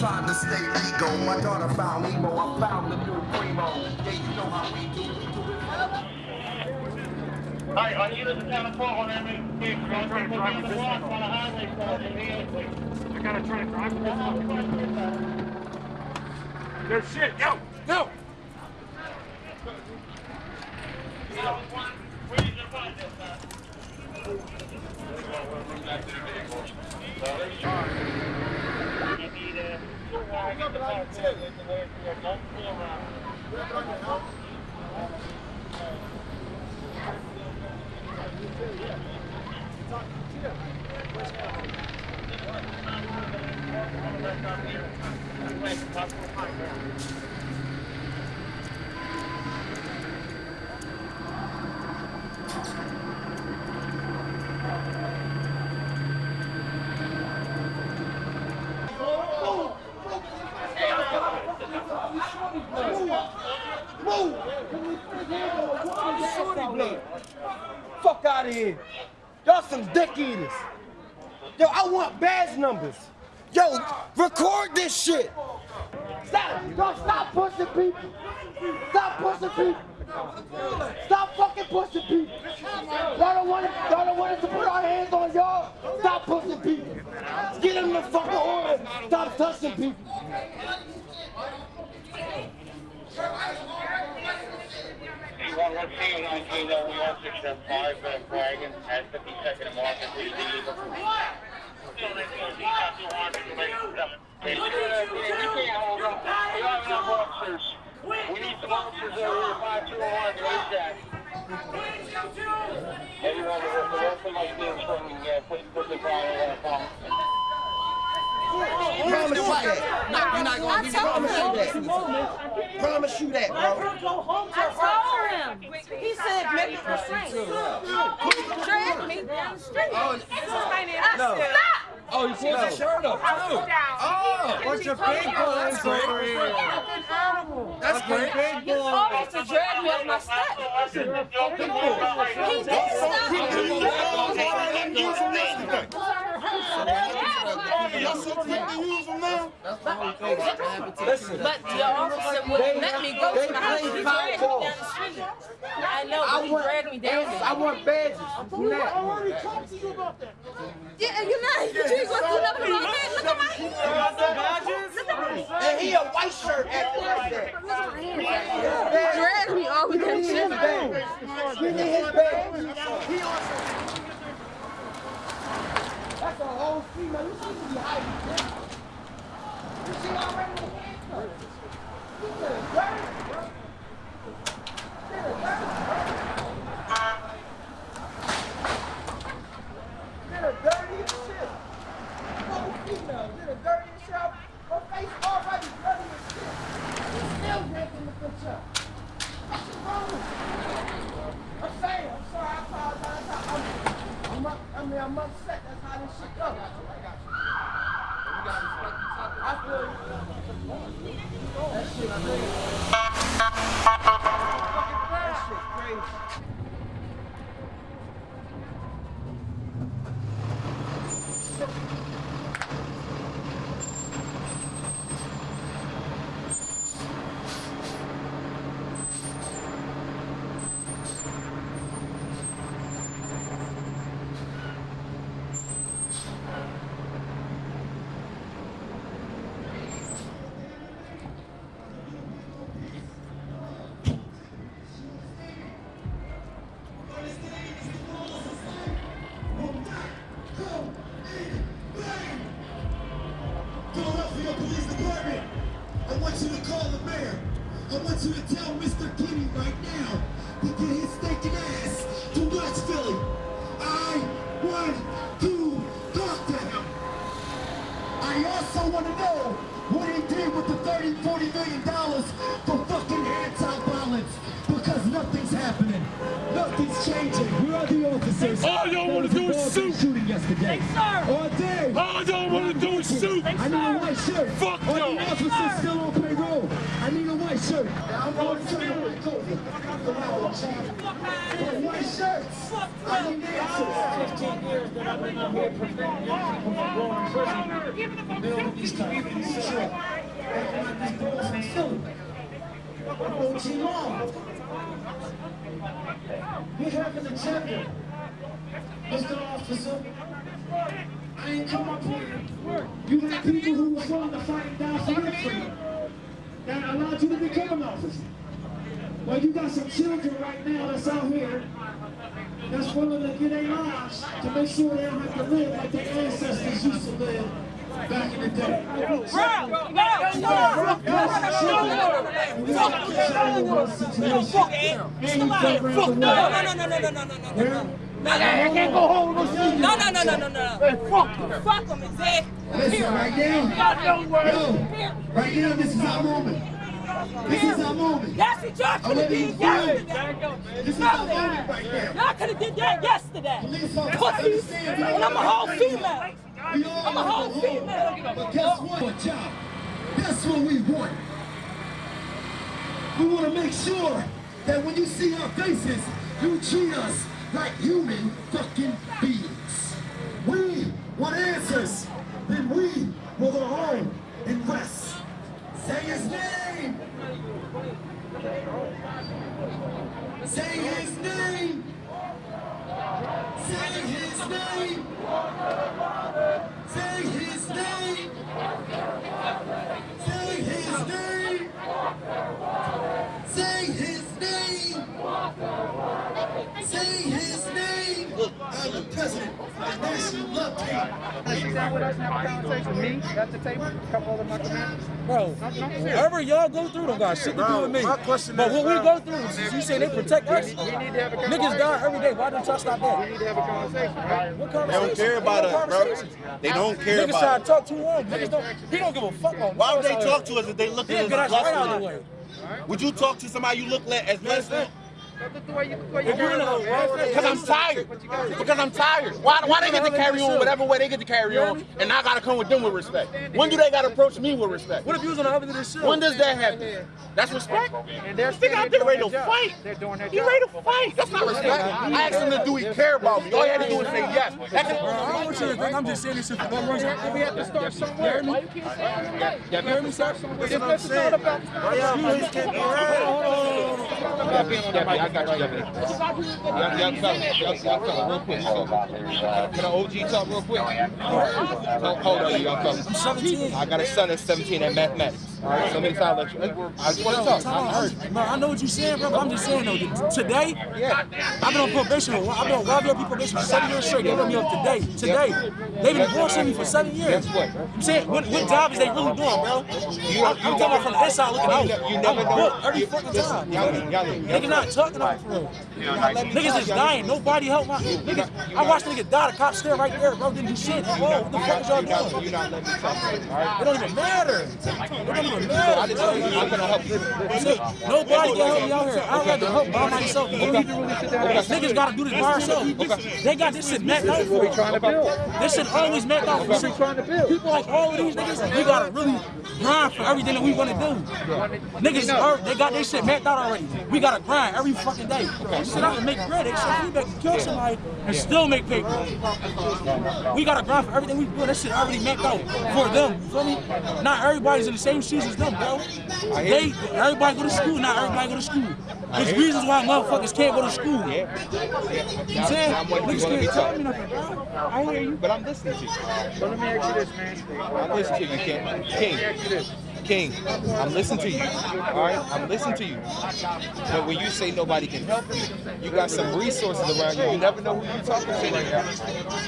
Trying to. I you know the trying to drive this one. On the. I gotta try to drive this There's shit, yo, yo. Fuck out of here. Y'all some dick eaters. Yo, I want badge numbers. Yo, record this shit. Stop, yo, stop pushing people. Stop pushing people. Stop fucking pushing people. Y'all don't want y'all don't want us to put our hands on y'all. Stop pushing people. Get them the fucking order. Stop touching people. One one two nineteen one six seven five uh, Dragon at fifty second and Market We can't hold up. We don't have enough officers. We need some officers over here, five two one, ASAP. Everyone, the rest of my team's from, uh, please put the on. Promise you that. No, you're not going to be Promise you that. Promise you that, bro. I told him. He said make it restraint. He dragged me down the street. Oh, No. stop. Oh, you pulled his shirt up, too. Oh, Bunch of big boys over here. that's great. Big He almost to drag me off my step. He did Listen, But the officer wouldn't let me go to the house. He dragged me down the street. I know, but he dragged me down there. I there. want badges. Now. Yeah, you're not. You just want to look at my head. Look at my head. Look at my And he a white shirt acting like that. He dragged me all the way Give down me the his street. badge. Give me his badge. That's a whole female. You see me hiding. I'm upset. That's how this shit goes. I feel you. That shit crazy. That shit crazy. 30, 40 million dollars for fucking anti-violence because nothing's happening. Nothing's changing. Where are the officers? All y'all want to do is shoot. Shooting yesterday. Thanks, sir. All day. All y'all want to do is shoot. I need a white shirt. Fuck y'all. All the officers still on payroll. I need a white shirt. I'm going to tell you what COVID. White shirts. I need answers. 15 years that I've been out here preventing young people from going to prison. Building these type of things. OT Long. We have an agenda. Mr. Officer, I ain't come up here. You had people who were willing to fight die for your freedom. That allowed you to become an officer. Well, you got some children right now that's out here that's willing to get their lives to make sure they don't have to live like their ancestors used to live back in the day. I can't go home. No, no, no, no, no, no. Fuck them. Fuck them, exactly. Listen, right now, yo, right now, this is our moment. This is our moment. Yes, it y'all could have did yesterday. This is our moment right now. Y'all could have did that yesterday. Pussies. And I'm a whole female. We all I'm a whole female. But guess what? What job? That's what we want. We want to make sure that when you see our faces, you treat us like human fucking beings. We want answers. Then we will go home and rest. Say his name. Say his name. Say his name. Love Team. Bro, whatever y'all go through don't got shit to do with me. my question but what we go through, you say they protect us. Niggas die every day. Why don't y'all stop that? We need to have a conversation, right? What They don't care about us, bro. They don't care Niggas try to talk too long. Niggas don't. He don't give a fuck on. Why would they talk to us if they look at us us right out of the way. Would you talk to somebody you look le- as less than? If you're in a Because I'm tired. Because I'm tired. Why, why they get to carry on whatever way they get to carry on, and I gotta come with them with respect? When do they gotta approach me with respect? What if you was on the other end of the shit? When does that happen? That's respect. And they're Think out there ready to fight. They're doing their He job. ready to fight. That's not respect. I asked him to do he care about me. All he had to do was say yes. That's Bro, I don't want you to think I'm just saying this shit for no reason. We have to start somewhere. Why you keep saying that? You hear me, sir? If this is not about Why y'all police can't be around? I got you, Deputy. Young, young fella, young, young fella, real quick. So, can I OG talk real quick? Hold hold on, young fella. I'm 17. I got a son that's 17 at mathematics. All right, so many let you. I just want to talk. I heard. Bro, I know what you're saying, bro, but I'm just saying though, that today, Yeah. I've been on probation. I've been on wild people probation for seven years straight. They let me up today. Today. They've been bullshitting me for seven years. Guess what? I'm saying, what, what job is they really doing, bro? You, I'm, I'm talking about from the inside looking out. You never I'm know. booked every fucking time. Y'all, y'all, y'all, Niggas not talking about for real. Niggas is dying. Nobody help my niggas. I watched niggas die. The cops still right there, bro. Didn't do shit. Whoa, what the fuck is y'all you're not, doing? letting me talk. It don't even matter. It don't even I matter. just told you I'm gonna help you. Nobody can help me out here. I'd rather help by myself. Niggas gotta do this by ourselves. They got this shit mapped out for trying to build. This shit always mapped out for shit. trying to build. People like all of these niggas, we gotta really grind for everything that we wanna do. Niggas, they got their shit mapped out already. We gotta grind every fucking day. Sit out and make bread. Shit we can kill somebody and still make paper. We gotta grind for everything we do. That shit already mapped out for them. You feel me? Not everybody's in the same shoes as them, bro. They, everybody go to school. Not everybody go to school. There's reasons why motherfuckers can't go to school. You know what I'm saying? I'm Niggas can't tell me nothing, bro. I hear you. But I'm listening to you. So let me ask you this, man. I'm listening to you, King. King. King, I'm listening to you. All right, I'm listening to you. But when you say nobody can help you, you got some resources around you. You never know who you're talking to right now.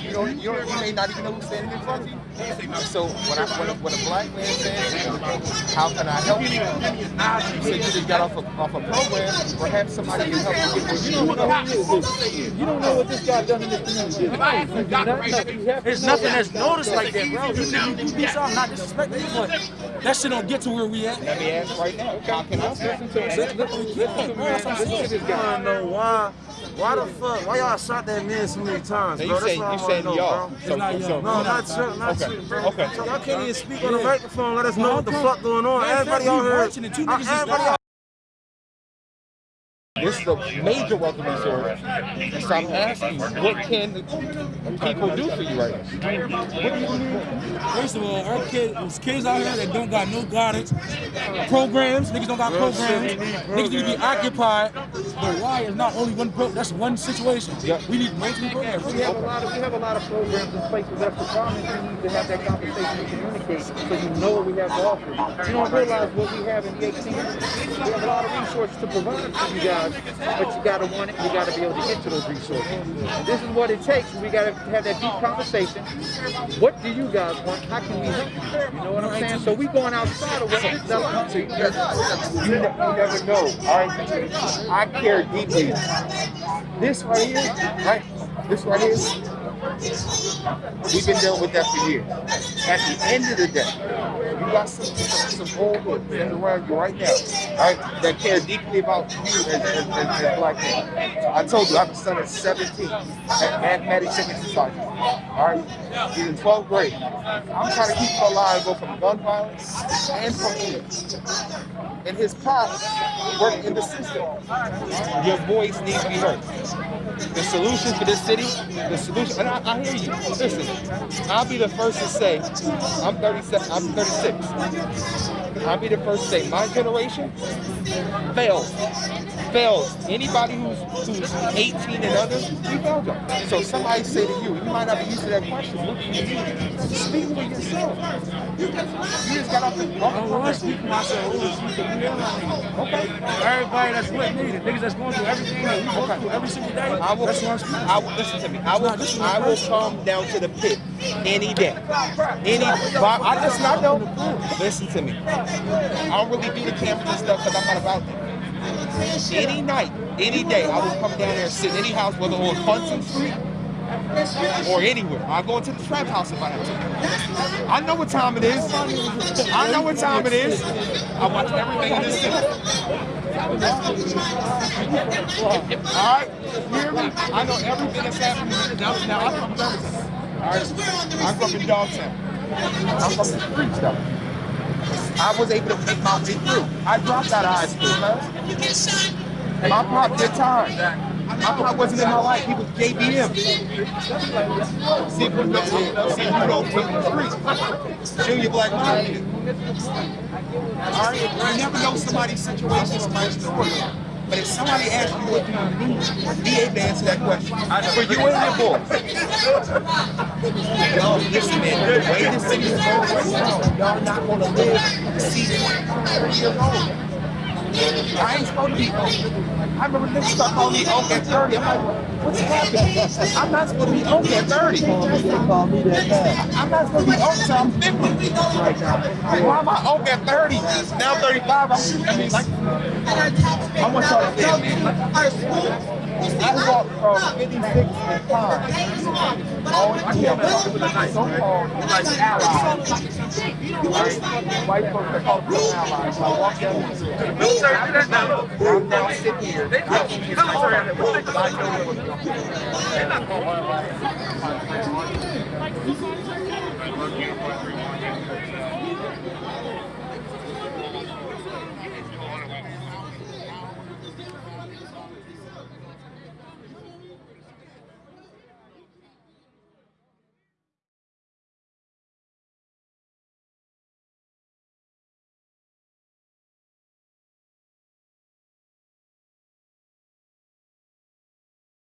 You don't, you don't, you may not even know who's standing in front of you. So when I, when a, when a black man says, "How can I help you?" You say you just got off a, off a program. Perhaps somebody can help you get what you need. You don't know what this guy done in this community. You do not know. You have to There's know nothing that. that's noticed like that, bro. You think you do something, not disrespecting you, but that shit don't get to where we at. Let me ask right now. How can I help you? Listen to him. Listen, listen to him, man. Listen to this guy. I don't know why Why the fuck? Why y'all shot that man so many times, Now bro? you That's saying what I you wanna saying y'all. bro. So, not so, y'all. No, not you, not Okay, you, bro. okay. Y'all can't even speak on the microphone. Let us know what the Okay. fuck going on. Matter Everybody fact, out we here. marching and two niggas just Everybody died. out This is a major wealth resource. So I'm asking you, what can people do for you right now? What do you need? First of all, our kid, there's kids out here that don't got no guidance. Programs, niggas don't got Real programs. need Niggas need to be occupied. But why is not only one pro? That's one situation. Yeah. We need multiple programs. We have a lot of we have a lot of programs in place, but that's the problem. is We need to have that conversation and communicate so you know what we have to offer. You don't realize what we have in the 18. We have a lot of resources to provide for you guys, but you gotta want it. You gotta be able to get to those resources. This is what it takes. We gotta have that deep conversation. What do you guys want? How can we help you? You know what I'm saying? So we going outside of what this is. You, ne- you never know. All right, I care deeply. This right here, right? This right here, we've been dealing with that for years. At the end of the day, you got some some, some old hoods around you right now, right, that care deeply about you as, as, as, as black men. I told you, I have a son at 17 at Mathematics Second Society. All right, he's in 12th grade. I'm trying to keep him alive, go from gun violence and from AIDS and his pops work in the system. Your voice needs to be heard. The solution for this city, the solution, and I, I hear you. Listen, I'll be the first to say, I'm 37, I'm 36. I'll be the first to say, my generation fails. Fails. Anybody who's who's 18 and under, we failed y'all. So somebody say to you, you might not be used to that question. What do you? Speak for yourself. You just got off the I oh, to speak for myself. Okay. Everybody that's with me, the niggas that's going through everything that we go through every single day. I will, that's what I'm speaking. I will listen to me. I will, I will come down to the pit any day, any. I listen. I know. Listen to me. I don't really do the cameras and stuff because I'm not about that. Any night, any day, I will come down there and sit in any house, whether on Hudson Street or anywhere. I'll go into the trap house if I have to. I know what time it is. I know what time it is. I watch everything in this city. All right, hear me? I know everything that's happening. Now, now I'm from Birmingham. All right, I'm from Dogtown. I'm from the streets. I was able to make my way through. I dropped out of high school, man. My pop did time. My pop wasn't in my life. He was JBM. See you know, see you know from the streets. Junior Black Mafia. All right, you never know somebody's situation, somebody's story. But if somebody asks you what do you need, be able to answer that question. For you and your boy. Y'all, listen, man, the way this city is going right now, y'all not gonna live to see 30 years old. I ain't supposed to be old. I remember niggas start calling me old at 30. I'm like, what's happening? I'm not supposed to be old at 30. I'm not supposed to be old until I'm 50. Why am I old at 30? Now 35, I'm, I mean, like, I want y'all to tell me, like, I walked from 56 to 5. Always kept so-called allies. White folks are called allies. I walked down the street. I'm now sitting here. Get my friend, but I know what's going on.